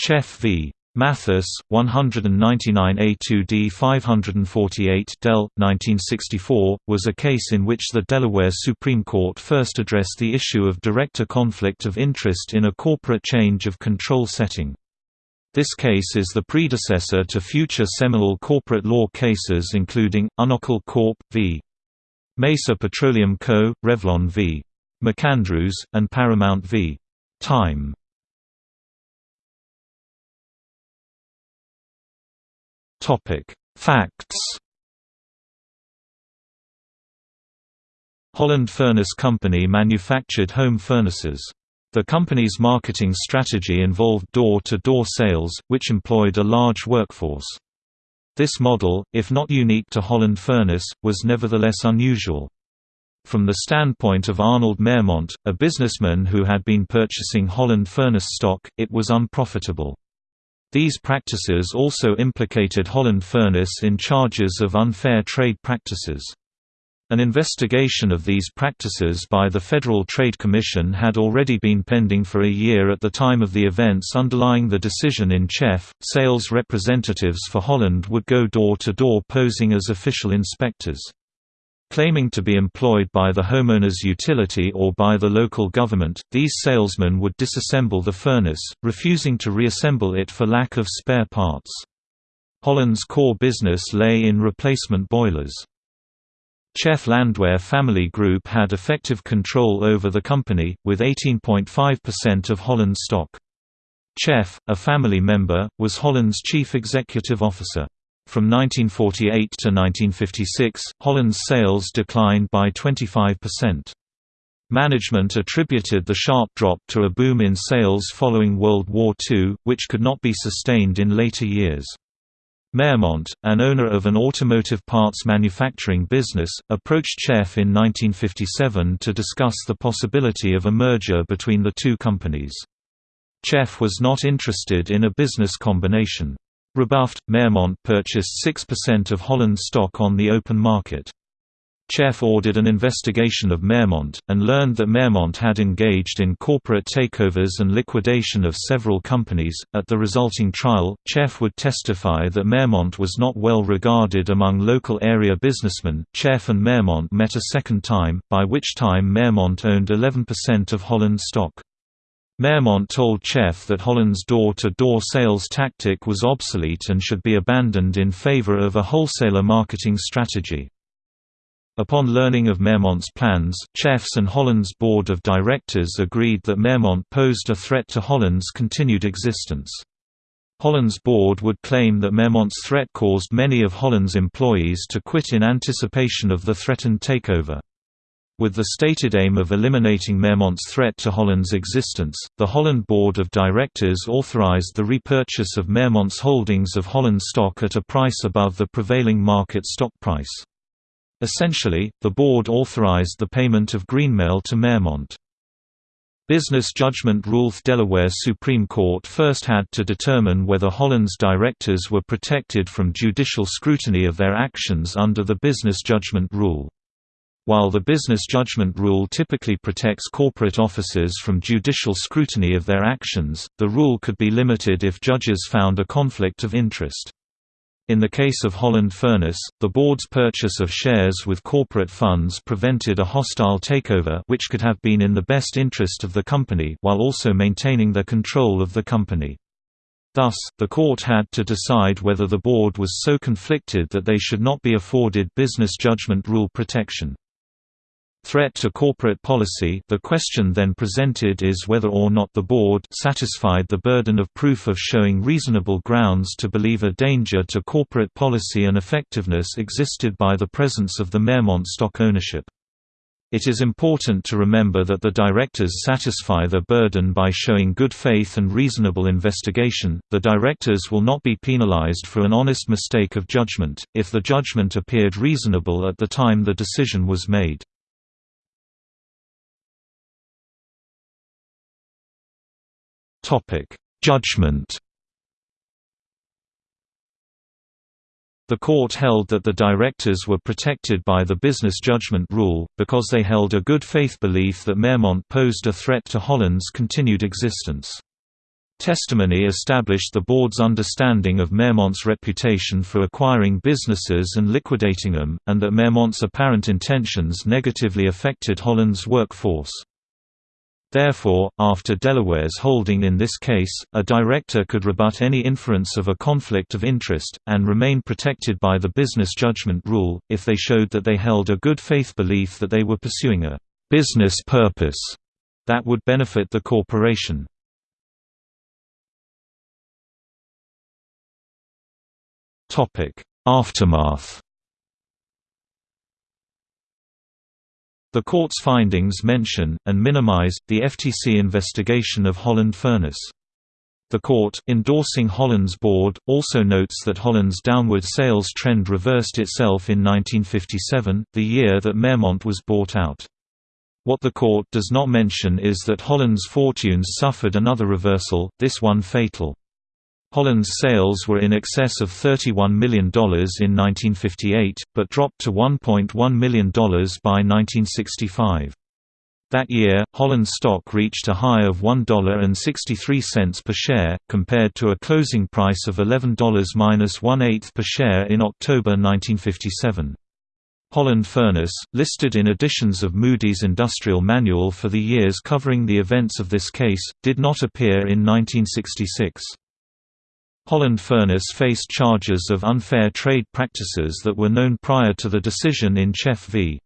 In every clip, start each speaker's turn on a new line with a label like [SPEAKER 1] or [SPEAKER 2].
[SPEAKER 1] Cheff v. Mathes, 199A2D 548 Del. 1964, was a case in which the Delaware Supreme Court first addressed the issue of director conflict of interest in a corporate change of control setting. This case is the predecessor to future seminal corporate law cases including, Unocal Corp. v. Mesa Petroleum Co., Revlon v. MacAndrews, and Paramount v. Time. Topic: Facts. Holland Furnace Company manufactured home furnaces. The company's marketing strategy involved door-to-door -door sales, which employed a large workforce. This model, if not unique to Holland Furnace, was nevertheless unusual. From the standpoint of Arnold Maremont, a businessman who had been purchasing Holland Furnace stock, it was unprofitable. These practices also implicated Holland Furnace in charges of unfair trade practices. An investigation of these practices by the Federal Trade Commission had already been pending for a year at the time of the events underlying the decision in Cheff. Sales representatives for Holland would go door to door posing as official inspectors. Claiming to be employed by the homeowner's utility or by the local government, these salesmen would disassemble the furnace, refusing to reassemble it for lack of spare parts. Holland's core business lay in replacement boilers. Cheff Landwehr Family Group had effective control over the company, with 18.5% of Holland's stock. Cheff, a family member, was Holland's chief executive officer. From 1948 to 1956, Holland's sales declined by 25%. Management attributed the sharp drop to a boom in sales following World War II, which could not be sustained in later years. Maremont, an owner of an automotive parts manufacturing business, approached Cheff in 1957 to discuss the possibility of a merger between the two companies. Cheff was not interested in a business combination. Rebuffed, Maremont purchased 6% of Holland stock on the open market. Cheff ordered an investigation of Maremont, and learned that Maremont had engaged in corporate takeovers and liquidation of several companies. At the resulting trial, Cheff would testify that Maremont was not well regarded among local area businessmen. Cheff and Maremont met a second time, by which time Maremont owned 11% of Holland stock. Maremont told Cheff that Holland's door-to-door -door sales tactic was obsolete and should be abandoned in favor of a wholesaler marketing strategy. Upon learning of Maremont's plans, Cheff's and Holland's board of directors agreed that Maremont posed a threat to Holland's continued existence. Holland's board would claim that Maremont's threat caused many of Holland's employees to quit in anticipation of the threatened takeover. With the stated aim of eliminating Maremont's threat to Holland's existence, the Holland Board of Directors authorized the repurchase of Maremont's holdings of Holland stock at a price above the prevailing market stock price. Essentially, the board authorized the payment of greenmail to Maremont. Business judgment rule Delaware Supreme Court first had to determine whether Holland's directors were protected from judicial scrutiny of their actions under the business judgment rule. While the business judgment rule typically protects corporate officers from judicial scrutiny of their actions, the rule could be limited if judges found a conflict of interest. In the case of Holland Furnace, the board's purchase of shares with corporate funds prevented a hostile takeover which could have been in the best interest of the company while also maintaining the control of the company. Thus, the court had to decide whether the board was so conflicted that they should not be afforded business judgment rule protection. Threat to corporate policy The question then presented is whether or not the board satisfied the burden of proof of showing reasonable grounds to believe a danger to corporate policy and effectiveness existed by the presence of the Maremont stock ownership. It is important to remember that the directors satisfy their burden by showing good faith and reasonable investigation. The directors will not be penalized for an honest mistake of judgment, if the judgment appeared reasonable at the time the decision was made. Topic: Judgment. The court held that the directors were protected by the business judgment rule, because they held a good faith belief that Maremont posed a threat to Holland's continued existence. Testimony established the board's understanding of Maremont's reputation for acquiring businesses and liquidating them, and that Maremont's apparent intentions negatively affected Holland's workforce. Therefore, after Delaware's holding in this case, a director could rebut any inference of a conflict of interest, and remain protected by the business judgment rule, if they showed that they held a good faith belief that they were pursuing a business purpose that would benefit the corporation. Aftermath The court's findings mention, and minimize, the FTC investigation of Holland Furnace. The court, endorsing Holland's board, also notes that Holland's downward sales trend reversed itself in 1957, the year that Maremont was bought out. What the court does not mention is that Holland's fortunes suffered another reversal, this one fatal. Holland's sales were in excess of $31 million in 1958, but dropped to $1.1 million by 1965. That year, Holland's stock reached a high of $1.63 per share, compared to a closing price of $11-1/8 per share in October 1957. Holland Furnace, listed in editions of Moody's Industrial Manual for the years covering the events of this case, did not appear in 1966. Holland Furnace faced charges of unfair trade practices that were known prior to the decision in Cheff v.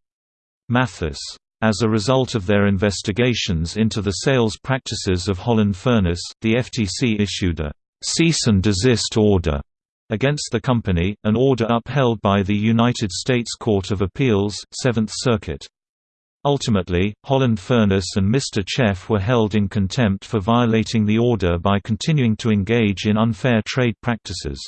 [SPEAKER 1] Mathes. As a result of their investigations into the sales practices of Holland Furnace, the FTC issued a «cease and desist order» against the company, an order upheld by the United States Court of Appeals, Seventh Circuit. Ultimately, Holland Furnace and Mr. Cheff were held in contempt for violating the order by continuing to engage in unfair trade practices.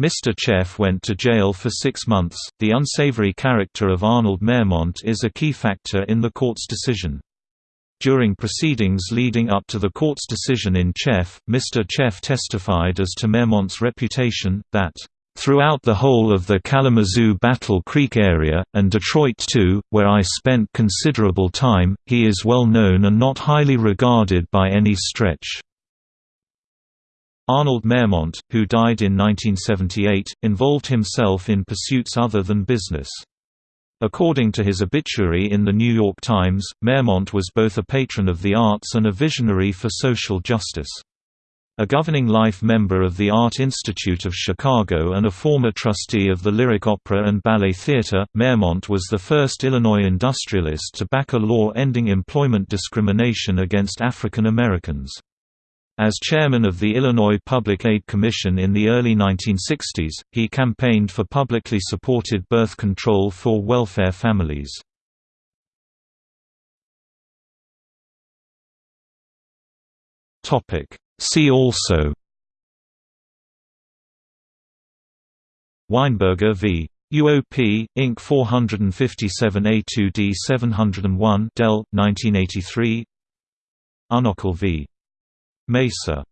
[SPEAKER 1] Mr. Cheff went to jail for six months. The unsavory character of Arnold Maremont is a key factor in the court's decision. During proceedings leading up to the court's decision in Cheff, Mr. Cheff testified as to Maremont's reputation, that Throughout the whole of the Kalamazoo Battle Creek area, and Detroit too, where I spent considerable time, he is well known and not highly regarded by any stretch. Arnold Maremont, who died in 1978, involved himself in pursuits other than business. According to his obituary in The New York Times, Maremont was both a patron of the arts and a visionary for social justice. A governing life member of the Art Institute of Chicago and a former trustee of the Lyric Opera and Ballet Theatre, Maremont was the first Illinois industrialist to back a law ending employment discrimination against African Americans. As chairman of the Illinois Public Aid Commission in the early 1960s, he campaigned for publicly supported birth control for welfare families. Topic See also Weinberger v. UOP, Inc. 457A2D 701 Dell, 1983 Unocal v. Mesa